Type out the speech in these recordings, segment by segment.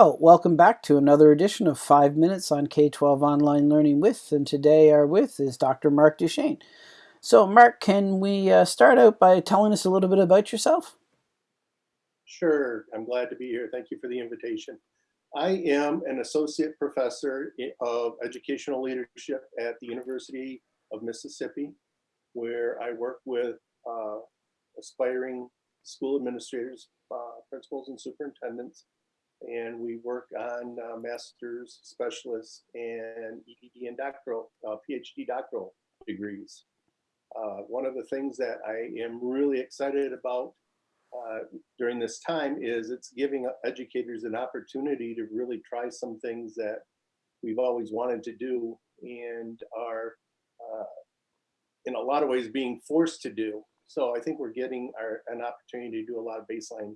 Well, welcome back to another edition of 5 Minutes on K-12 Online Learning With, and today our with is Dr. Mark Deschaine. So Mark, can we uh, start out by telling us a little bit about yourself? Sure, I'm glad to be here. Thank you for the invitation. I am an associate professor of educational leadership at the University of Mississippi, where I work with uh, aspiring school administrators, uh, principals, and superintendents and we work on uh, master's, specialist, and EDD and doctoral, uh, PhD doctoral degrees. Uh, one of the things that I am really excited about uh, during this time is it's giving educators an opportunity to really try some things that we've always wanted to do and are uh, in a lot of ways being forced to do. So I think we're getting our, an opportunity to do a lot of baseline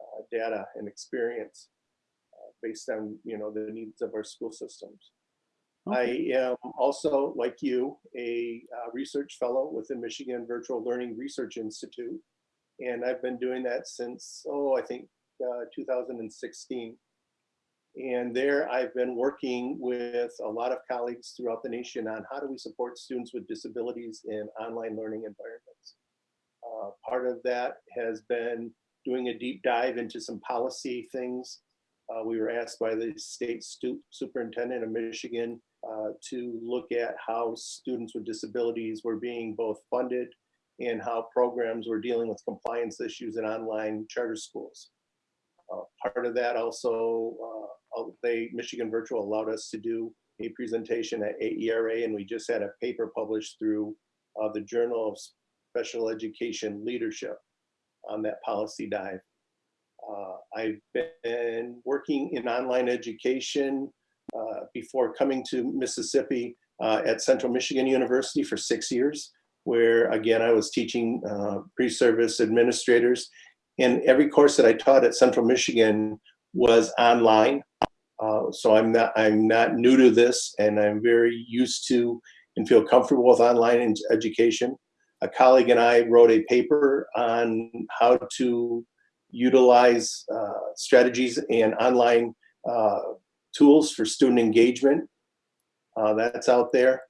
uh, data and experience based on you know the needs of our school systems. Okay. I am also, like you, a uh, research fellow with the Michigan Virtual Learning Research Institute. And I've been doing that since, oh, I think uh, 2016. And there I've been working with a lot of colleagues throughout the nation on how do we support students with disabilities in online learning environments. Uh, part of that has been doing a deep dive into some policy things uh, we were asked by the state superintendent of Michigan uh, to look at how students with disabilities were being both funded and how programs were dealing with compliance issues in online charter schools. Uh, part of that also, uh, they Michigan Virtual allowed us to do a presentation at AERA and we just had a paper published through uh, the Journal of Special Education Leadership on that policy dive. Uh, I've been working in online education uh, before coming to Mississippi uh, at Central Michigan University for six years, where again, I was teaching pre-service administrators. And every course that I taught at Central Michigan was online. Uh, so I'm not, I'm not new to this and I'm very used to and feel comfortable with online education. A colleague and I wrote a paper on how to utilize uh, strategies and online uh, tools for student engagement. Uh, that's out there.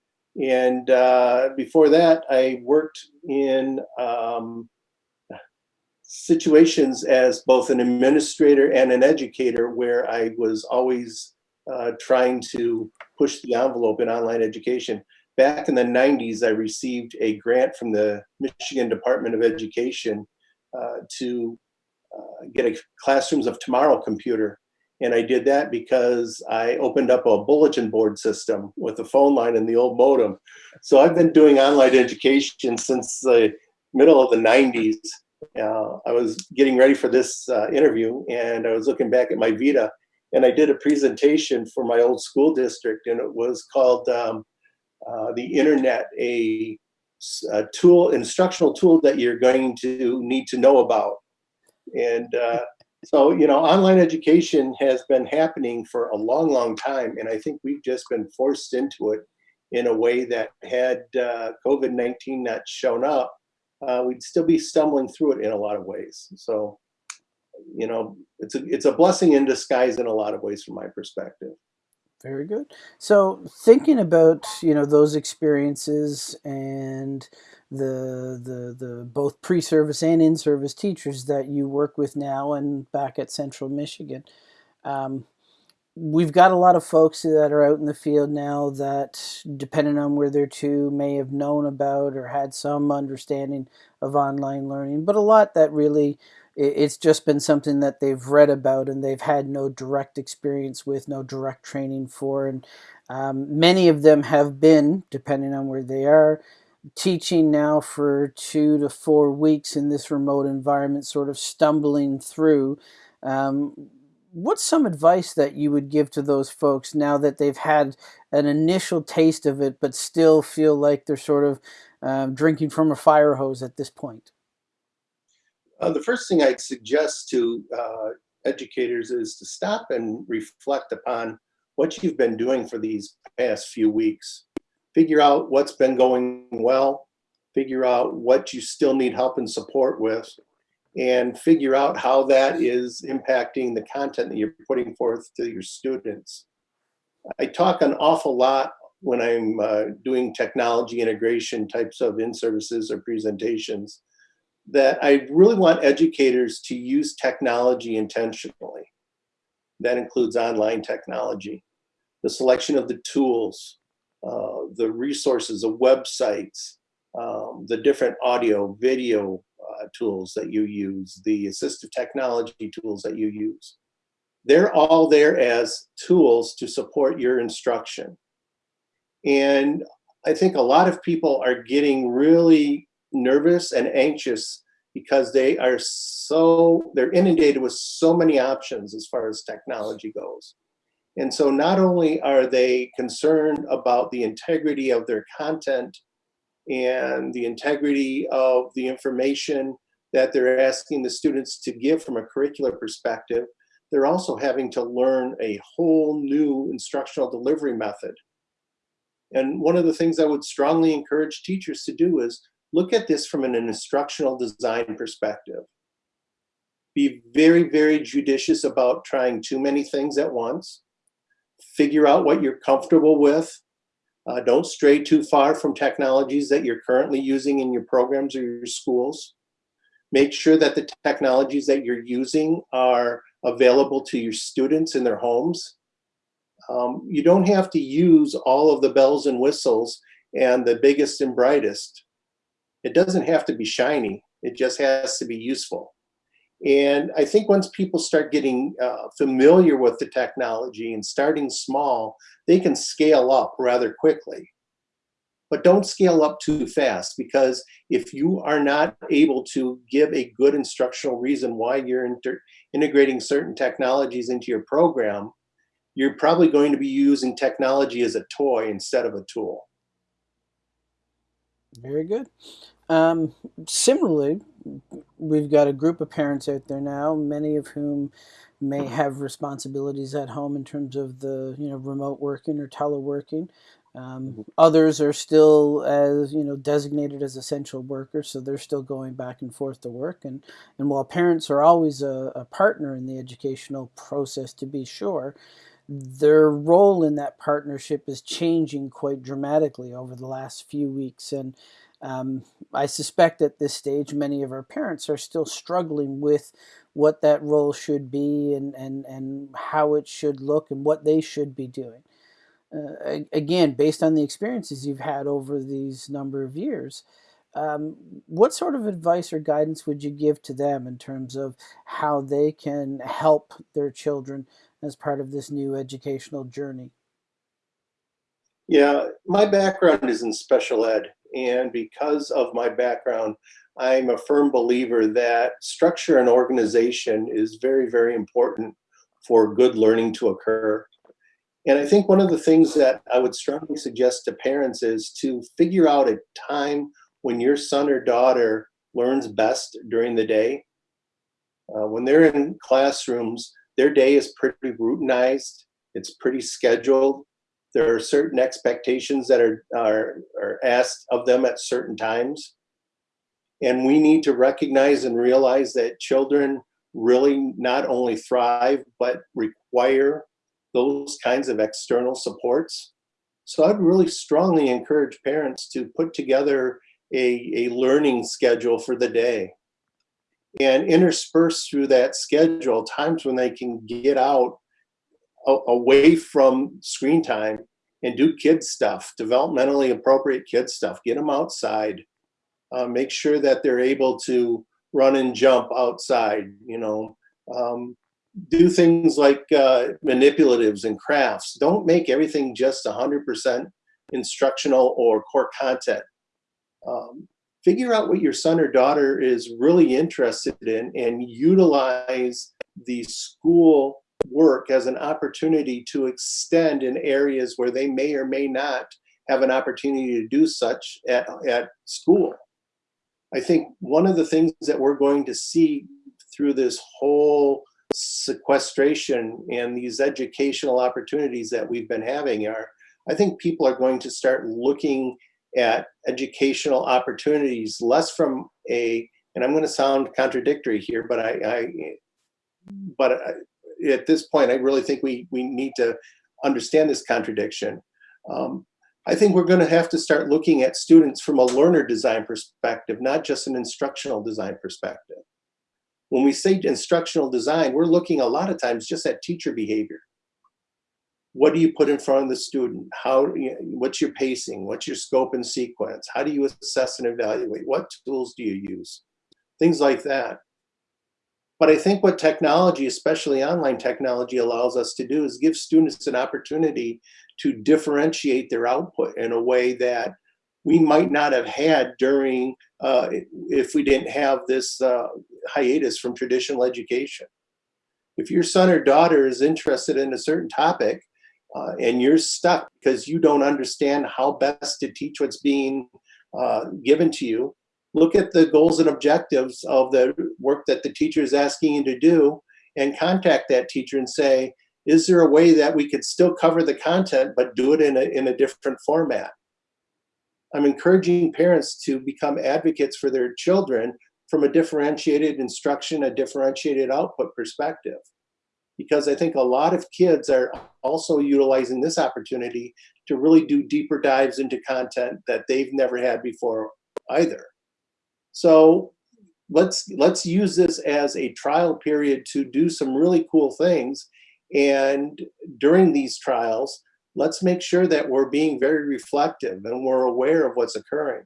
And uh, before that, I worked in um, situations as both an administrator and an educator where I was always uh, trying to push the envelope in online education. Back in the 90s, I received a grant from the Michigan Department of Education uh, to uh, get a Classrooms of Tomorrow computer. And I did that because I opened up a bulletin board system with a phone line and the old modem. So I've been doing online education since the middle of the 90s. Uh, I was getting ready for this uh, interview and I was looking back at my Vita and I did a presentation for my old school district and it was called um, uh, the internet, a, a, tool, instructional tool that you're going to need to know about. And uh, so, you know, online education has been happening for a long, long time. And I think we've just been forced into it in a way that had uh, COVID-19 not shown up, uh, we'd still be stumbling through it in a lot of ways. So, you know, it's a, it's a blessing in disguise in a lot of ways from my perspective. Very good. So thinking about, you know, those experiences and the the the both pre-service and in-service teachers that you work with now and back at Central Michigan. Um, we've got a lot of folks that are out in the field now that, depending on where they're to, may have known about or had some understanding of online learning, but a lot that really it's just been something that they've read about and they've had no direct experience with, no direct training for, and um, many of them have been, depending on where they are, teaching now for two to four weeks in this remote environment, sort of stumbling through. Um, what's some advice that you would give to those folks now that they've had an initial taste of it, but still feel like they're sort of um, drinking from a fire hose at this point? Uh, the first thing I'd suggest to uh, educators is to stop and reflect upon what you've been doing for these past few weeks figure out what's been going well, figure out what you still need help and support with, and figure out how that is impacting the content that you're putting forth to your students. I talk an awful lot when I'm uh, doing technology integration types of in-services or presentations that I really want educators to use technology intentionally. That includes online technology, the selection of the tools, uh, the resources, the websites, um, the different audio, video uh, tools that you use, the assistive technology tools that you use. They're all there as tools to support your instruction. And I think a lot of people are getting really nervous and anxious because they are so, they're inundated with so many options as far as technology goes. And so not only are they concerned about the integrity of their content and the integrity of the information that they're asking the students to give from a curricular perspective, they're also having to learn a whole new instructional delivery method. And one of the things I would strongly encourage teachers to do is look at this from an instructional design perspective. Be very, very judicious about trying too many things at once. Figure out what you're comfortable with. Uh, don't stray too far from technologies that you're currently using in your programs or your schools. Make sure that the technologies that you're using are available to your students in their homes. Um, you don't have to use all of the bells and whistles and the biggest and brightest. It doesn't have to be shiny. It just has to be useful. And I think once people start getting uh, familiar with the technology and starting small, they can scale up rather quickly. But don't scale up too fast because if you are not able to give a good instructional reason why you're integrating certain technologies into your program, you're probably going to be using technology as a toy instead of a tool. Very good. Um, similarly, we've got a group of parents out there now, many of whom may have responsibilities at home in terms of the you know remote working or teleworking. Um, mm-hmm. others are still as you know designated as essential workers, so they're still going back and forth to work. And and while parents are always a, a partner in the educational process, to be sure, their role in that partnership is changing quite dramatically over the last few weeks and um, I suspect at this stage, many of our parents are still struggling with what that role should be and, and, and how it should look and what they should be doing. Uh, again, based on the experiences you've had over these number of years, um, what sort of advice or guidance would you give to them in terms of how they can help their children as part of this new educational journey? Yeah, my background is in special ed. And because of my background, I'm a firm believer that structure and organization is very, very important for good learning to occur. And I think one of the things that I would strongly suggest to parents is to figure out a time when your son or daughter learns best during the day. Uh, when they're in classrooms, their day is pretty routinized, it's pretty scheduled, there are certain expectations that are, are, are asked of them at certain times. And we need to recognize and realize that children really not only thrive, but require those kinds of external supports. So I'd really strongly encourage parents to put together a, a learning schedule for the day and intersperse through that schedule times when they can get out away from screen time and do kids stuff, developmentally appropriate kids stuff. Get them outside. Uh, make sure that they're able to run and jump outside. You know, um, do things like uh, manipulatives and crafts. Don't make everything just 100% instructional or core content. Um, figure out what your son or daughter is really interested in and utilize the school work as an opportunity to extend in areas where they may or may not have an opportunity to do such at, at school. I think one of the things that we're going to see through this whole sequestration and these educational opportunities that we've been having are, I think people are going to start looking at educational opportunities less from a and I'm going to sound contradictory here, but I, I but I, at this point, I really think we we need to understand this contradiction. Um, I think we're going to have to start looking at students from a learner design perspective, not just an instructional design perspective. When we say instructional design, we're looking a lot of times just at teacher behavior. What do you put in front of the student? How, what's your pacing? What's your scope and sequence? How do you assess and evaluate? What tools do you use? Things like that. But I think what technology, especially online technology, allows us to do is give students an opportunity to differentiate their output in a way that we might not have had during uh, if we didn't have this uh, hiatus from traditional education. If your son or daughter is interested in a certain topic uh, and you're stuck because you don't understand how best to teach what's being uh, given to you, look at the goals and objectives of the work that the teacher is asking you to do and contact that teacher and say, is there a way that we could still cover the content but do it in a, in a different format? I'm encouraging parents to become advocates for their children from a differentiated instruction, a differentiated output perspective. Because I think a lot of kids are also utilizing this opportunity to really do deeper dives into content that they've never had before either. So let's let's use this as a trial period to do some really cool things. And during these trials, let's make sure that we're being very reflective and we're aware of what's occurring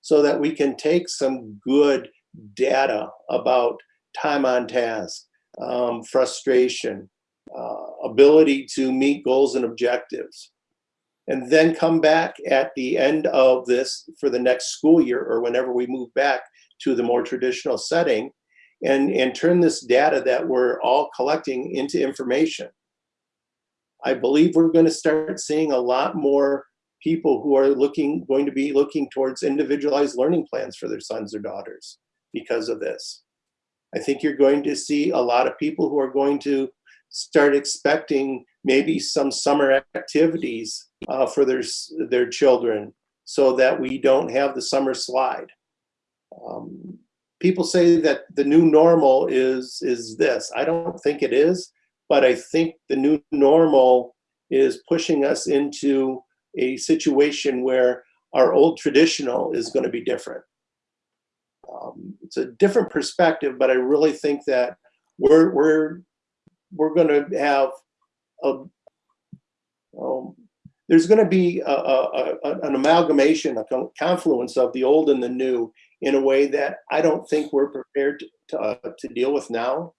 so that we can take some good data about time on task, um, frustration, uh, ability to meet goals and objectives, and then come back at the end of this for the next school year or whenever we move back to the more traditional setting and, and turn this data that we're all collecting into information. I believe we're going to start seeing a lot more people who are looking going to be looking towards individualized learning plans for their sons or daughters because of this. I think you're going to see a lot of people who are going to start expecting maybe some summer activities uh, for their their children so that we don't have the summer slide. Um, people say that the new normal is is this. I don't think it is, but I think the new normal is pushing us into a situation where our old traditional is going to be different. Um, it's a different perspective, but I really think that we're we're we're going to have a um, there's going to be a, a, a, an amalgamation, a confluence of the old and the new in a way that I don't think we're prepared to, to, uh, to deal with now.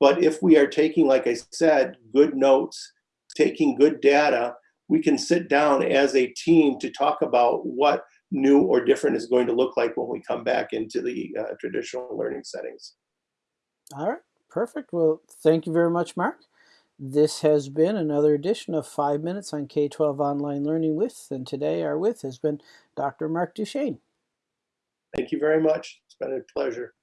But if we are taking, like I said, good notes, taking good data, we can sit down as a team to talk about what new or different is going to look like when we come back into the uh, traditional learning settings. All right, perfect. Well, thank you very much, Mark. This has been another edition of 5 Minutes on K-12 Online Learning With, and today our with has been Dr. Mark Deschaine. Thank you very much. It's been a pleasure.